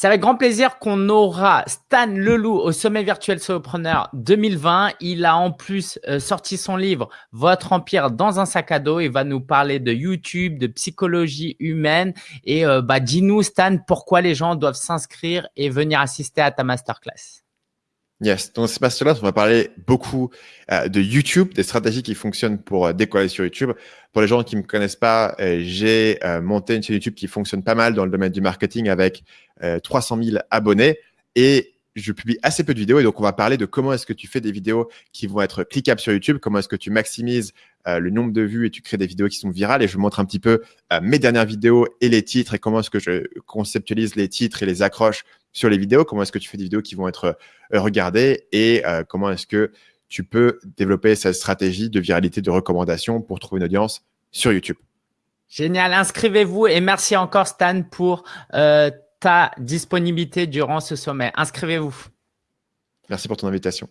C'est avec grand plaisir qu'on aura Stan Leloup au Sommet Virtuel Solopreneur 2020. Il a en plus euh, sorti son livre « Votre Empire dans un sac à dos ». Il va nous parler de YouTube, de psychologie humaine. Et euh, bah, dis-nous, Stan, pourquoi les gens doivent s'inscrire et venir assister à ta masterclass? Yes, dans ce masterclass, on va parler beaucoup euh, de YouTube, des stratégies qui fonctionnent pour euh, décoller sur YouTube. Pour les gens qui me connaissent pas, euh, j'ai monté une chaîne YouTube qui fonctionne pas mal dans le domaine du marketing avec 300 000 abonnés et je publie assez peu de vidéos et donc on va parler de comment est-ce que tu fais des vidéos qui vont être cliquables sur YouTube, comment est-ce que tu maximises le nombre de vues et tu crées des vidéos qui sont virales et je vous montre un petit peu mes dernières vidéos et les titres et comment est-ce que je conceptualise les titres et les accroches sur les vidéos, comment est-ce que tu fais des vidéos qui vont être euh, regardées et euh, comment est-ce que tu peux développer cette stratégie de viralité de recommandation pour trouver une audience sur YouTube? Génial, inscrivez-vous et merci encore Stan pour euh, ta disponibilité durant ce sommet. Inscrivez-vous. Merci pour ton invitation.